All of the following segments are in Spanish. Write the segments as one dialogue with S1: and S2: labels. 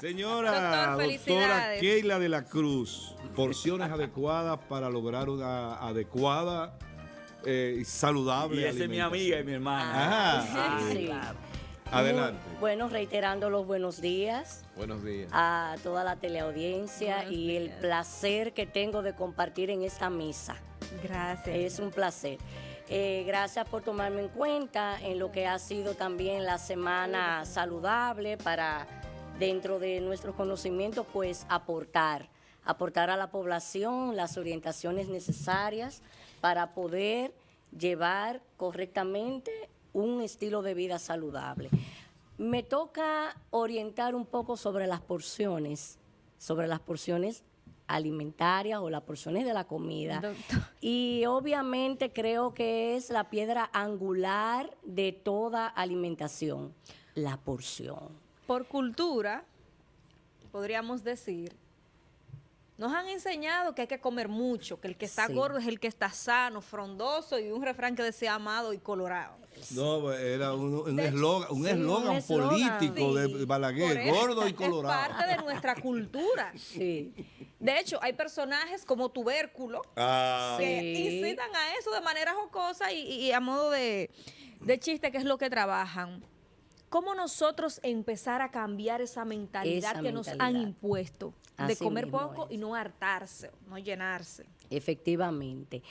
S1: Señora doctora Keila de la Cruz, porciones adecuadas para lograr una adecuada y saludable
S2: Y esa es mi amiga y mi hermana.
S1: Ajá.
S3: Sí, sí.
S1: Adelante.
S3: Bueno, reiterando los buenos días
S1: Buenos días.
S3: a toda la teleaudiencia
S4: Buenos
S3: y el placer que tengo de compartir en esta misa.
S4: Gracias.
S3: Es un placer. Eh, gracias por tomarme en cuenta en lo que ha sido también la semana saludable para dentro de nuestros conocimientos pues aportar, aportar a la población las orientaciones necesarias para poder llevar correctamente un estilo de vida saludable. Me toca orientar un poco sobre las porciones, sobre las porciones alimentarias o las porciones de la comida.
S4: Doctor.
S3: Y obviamente creo que es la piedra angular de toda alimentación, la porción.
S4: Por cultura, podríamos decir, nos han enseñado que hay que comer mucho, que el que está
S3: Sí.
S4: gordo es el que está sano, frondoso y un refrán que decía amado y colorado.
S1: No, era un un
S4: De-
S1: eslogan un
S3: sí,
S1: eslogan
S3: un eslogan.
S1: político
S4: Sí,
S1: de Balaguer,
S4: eso,
S1: gordo y
S4: Es
S1: colorado.
S4: parte de nuestra cultura.
S3: Sí.
S4: De hecho, hay personajes como Tubérculo
S1: Ah,
S4: que
S3: Sí.
S4: incitan a eso de manera jocosa y, y a modo de, de chiste, que es lo que trabajan. ¿Cómo nosotros empezar a cambiar esa mentalidad
S3: Esa
S4: que nos han impuesto? De
S3: Así
S4: comer poco
S3: es.
S4: y no hartarse, no llenarse.
S3: Efectivamente.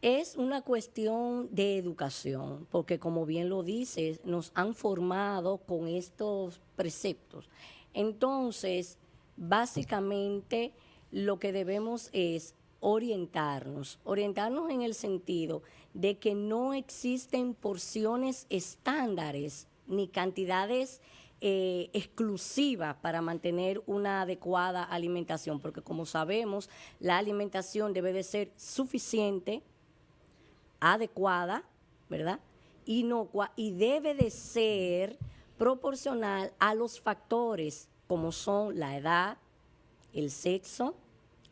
S3: Es una cuestión de educación, porque como bien lo dices, nos han formado con estos preceptos. Entonces, básicamente lo que debemos es orientarnos, orientarnos en el sentido de que no existen porciones estándares ni cantidades eh, exclusivas para mantener una adecuada alimentación, porque como sabemos, la alimentación debe de ser suficiente, adecuada, ¿verdad? Inocua y debe de ser proporcional a los factores como son la edad, el sexo,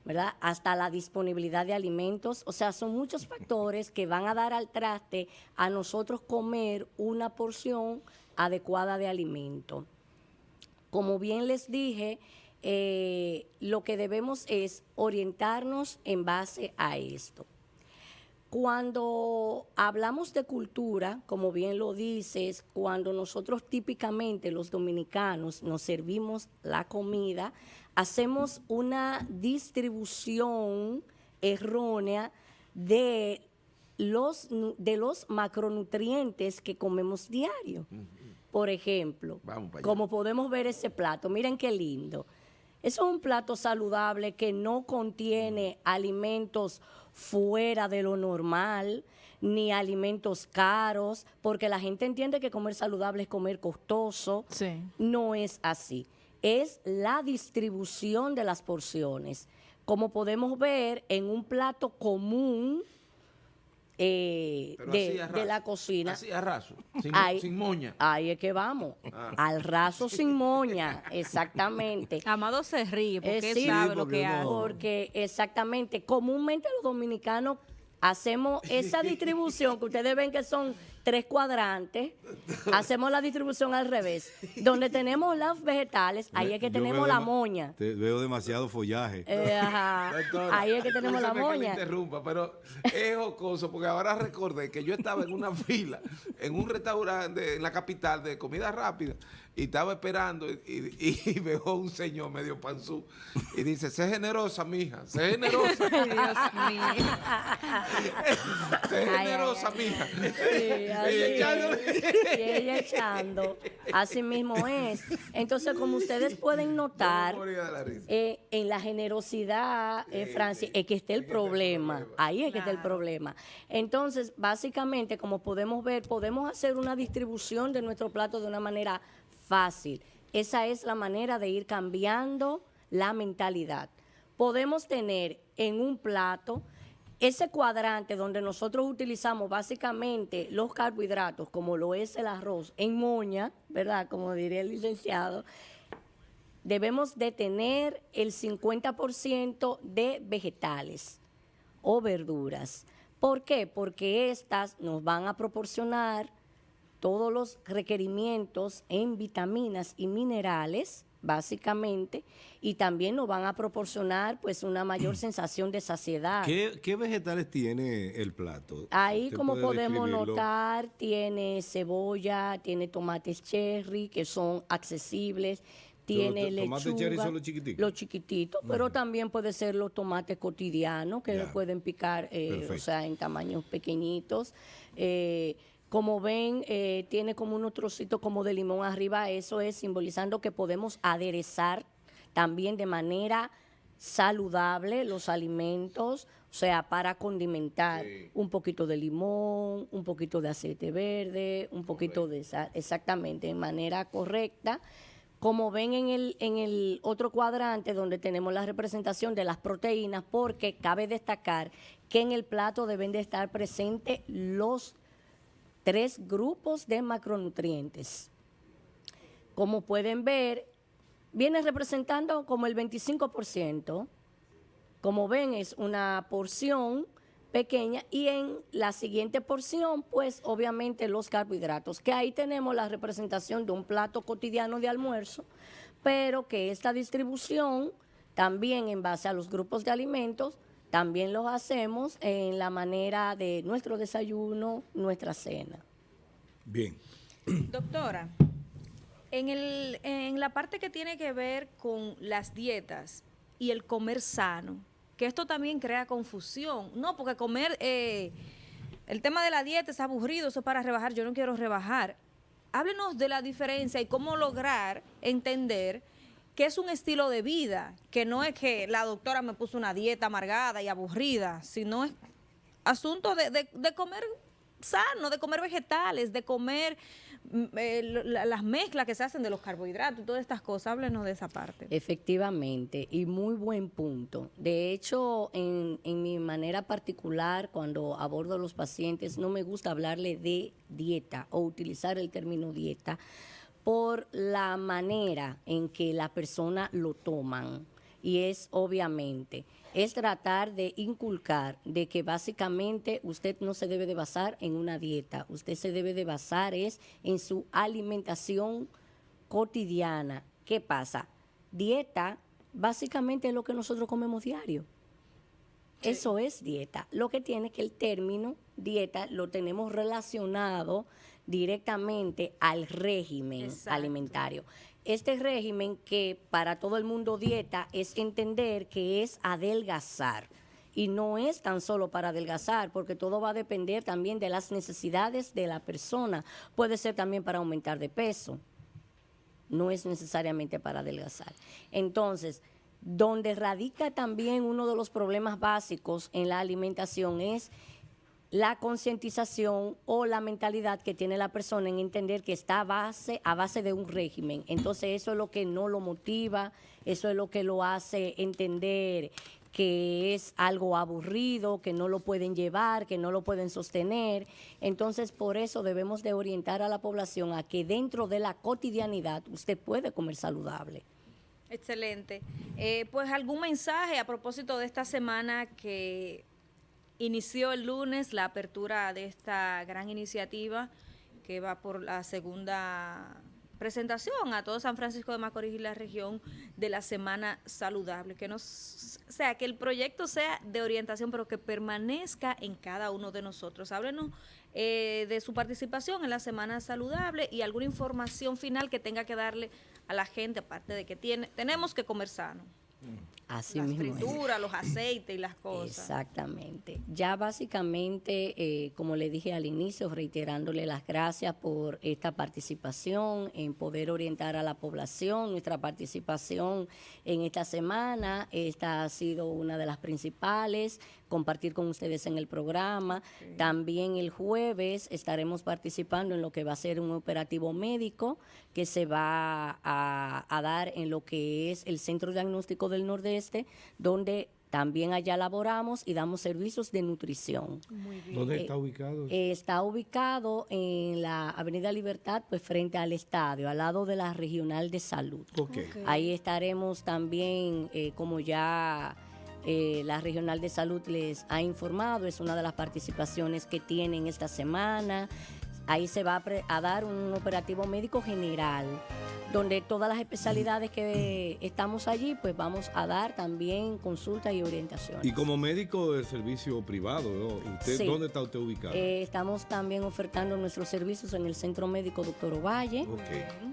S3: ¿verdad? Hasta la disponibilidad de alimentos. O sea, son muchos factores que van a dar al traste a nosotros comer una porción adecuada de alimento. Como bien les dije, eh, lo que debemos es orientarnos en base a esto. Cuando hablamos de cultura, como bien lo dices, cuando nosotros típicamente los dominicanos nos servimos la comida, hacemos una distribución errónea de los, de los macronutrientes que comemos diario. Por ejemplo, como podemos ver ese plato, miren qué lindo. Eso es un plato saludable que no contiene alimentos fuera de lo normal, ni alimentos caros, porque la gente entiende que comer saludable es comer costoso.
S4: Sí.
S3: No es así. Es la distribución de las porciones. Como podemos ver en un plato común eh, de, de la cocina.
S5: Así a raso, sin,
S3: Ahí-
S5: sin moña.
S3: Ahí es que vamos.
S5: Ah.
S3: Al raso sin moña, exactamente.
S4: Amado se ríe porque
S3: Eh,
S4: él
S3: sí,
S4: sabe lo que
S1: no-
S4: hace.
S3: Porque exactamente, comúnmente los dominicanos hacemos esa distribución que ustedes ven que son tres cuadrantes, hacemos la distribución al revés. Donde tenemos los vegetales, ahí es que tenemos la moña.
S1: te- veo demasiado follaje.
S3: Eh, ajá.
S5: Doctora,
S3: Ahí es que tenemos la
S5: discúlpeme que
S3: moña.
S5: interrumpa, pero es jocoso porque ahora recordé que yo estaba en una fila en un restaurante en la capital de comida rápida y estaba esperando y, y- y veo un señor medio panzú y dice, sé generosa, mija, sé generosa,
S4: Dios mío.
S5: sé generosa,
S3: ay,
S5: mija.
S3: Sí, así
S5: Y
S3: ella echando. Así mismo es. Entonces, como ustedes pueden notar,
S5: la
S3: eh, en la generosidad, eh, Francis, es que está el problema. Ahí es que está el problema. Entonces, básicamente, como podemos ver, podemos hacer una distribución de nuestro plato de una manera fácil. Esa es la manera de ir cambiando la mentalidad. Podemos tener en un plato ese cuadrante donde nosotros utilizamos básicamente los carbohidratos, como lo es el arroz, en moña, ¿verdad? Como diría el licenciado, debemos de tener el 50% de vegetales o verduras. ¿Por qué? Porque estas nos van a proporcionar todos los requerimientos en vitaminas y minerales, básicamente, y también nos van a proporcionar pues una mayor sensación de saciedad.
S1: ¿Qué, vegetales tiene el plato?
S3: Ahí, como podemos notar, tiene cebolla, tiene tomates cherry, que son accesibles, tiene lechuga. Tomates cherry son los chiquititos. Los chiquititos, pero también puede ser los tomates cotidianos, que pueden picar, eh, o sea, en tamaños pequeñitos. Eh, como ven, eh, tiene como unos trocitos como de limón arriba. Eso es simbolizando que podemos aderezar también de manera saludable los alimentos, o sea, para condimentar un poquito de limón, un poquito de aceite verde, un poquito de sal, exactamente, de manera correcta. Como ven en el, en el otro cuadrante donde tenemos la representación de las proteínas, porque cabe destacar que en el plato deben de estar presentes los tres grupos de macronutrientes. Como pueden ver, viene representando como el 25%. Como ven, es una porción pequeña y en la siguiente porción, pues obviamente los carbohidratos, que ahí tenemos la representación de un plato cotidiano de almuerzo, pero que esta distribución también en base a los grupos de alimentos también los hacemos en la manera de nuestro desayuno, nuestra cena.
S1: Bien.
S4: Doctora, en, el, en la parte que tiene que ver con las dietas y el comer sano, que esto también crea confusión, ¿no? Porque comer, eh, el tema de la dieta es aburrido, eso es para rebajar, yo no quiero rebajar. Háblenos de la diferencia y cómo lograr entender que es un estilo de vida, que no es que la doctora me puso una dieta amargada y aburrida, sino es asunto de, comer sano, de comer vegetales, de comer mm, eh, las mezclas que se hacen de los carbohidratos todas estas cosas. Háblenos de esa parte.
S3: Efectivamente, y muy buen punto. De hecho, en, en mi manera particular, cuando abordo a los pacientes, no me gusta hablarle de dieta o utilizar el término dieta por la manera en que la persona lo toman. Y es obviamente, es tratar de inculcar de que básicamente usted no se debe de basar en una dieta, usted se debe de basar es en su alimentación cotidiana. ¿Qué pasa? Dieta básicamente es lo que nosotros comemos diario. Eso es dieta. Lo que tiene que el término dieta lo tenemos relacionado directamente al régimen alimentario. Este régimen que para todo el mundo dieta es entender que es adelgazar. Y no es tan solo para adelgazar, porque todo va a depender también de las necesidades de la persona. Puede ser también para aumentar de peso. No es necesariamente para adelgazar. Entonces, donde radica también uno de los problemas básicos en la alimentación es la concientización o la mentalidad que tiene la persona en entender que está a base, a base de un régimen. Entonces eso es lo que no lo motiva, eso es lo que lo hace entender que es algo aburrido, que no lo pueden llevar, que no lo pueden sostener. Entonces, por eso debemos de orientar a la población a que dentro de la cotidianidad usted puede comer saludable.
S4: Excelente. Eh, pues algún mensaje a propósito de esta semana que Inició el lunes la apertura de esta gran iniciativa que va por la segunda presentación a todo San Francisco de Macorís y la región de la Semana Saludable. Que nos, sea, que el proyecto sea de orientación, pero que permanezca en cada uno de nosotros. Háblenos eh, de su participación en la Semana Saludable y alguna información final que tenga que darle a la gente, aparte de que tiene, tenemos que comer sano.
S3: Así
S4: las frituras, los aceites y las cosas.
S3: Exactamente. Ya básicamente, eh, como le dije al inicio, reiterándole las gracias por esta participación, en poder orientar a la población, nuestra participación en esta semana, esta ha sido una de las principales, compartir con ustedes en el programa. También el jueves estaremos participando en lo que va a ser un operativo médico que se va a, a dar en lo que es el Centro Diagnóstico del Donde también allá laboramos y damos servicios de nutrición.
S1: ¿Dónde está ubicado?
S3: Eh, está ubicado en la Avenida Libertad, pues frente al estadio, al lado de la Regional de Salud. Ahí estaremos también, eh, como ya eh, la Regional de Salud les ha informado, es una de las participaciones que tienen esta semana. Ahí se va a, dar un operativo médico general donde todas las especialidades que estamos allí, pues vamos a dar también consultas y orientaciones.
S1: Y como médico del servicio privado, ¿usted, ¿dónde está usted ubicado?
S3: Eh, estamos también ofertando nuestros servicios en el Centro Médico Doctor Ovalle.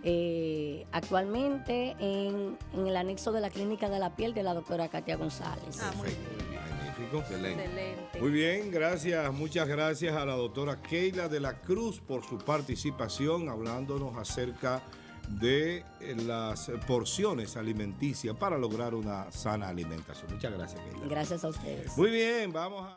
S3: Eh, actualmente en, el anexo de la Clínica de la Piel de la doctora Katia González.
S1: Ah, muy bien. Excelente. Muy bien, gracias, muchas gracias a la doctora Keila de la Cruz por su participación hablándonos acerca de eh, las porciones alimenticias para lograr una sana alimentación. Muchas gracias,
S3: Keila. Gracias a ustedes.
S1: Muy bien, vamos a...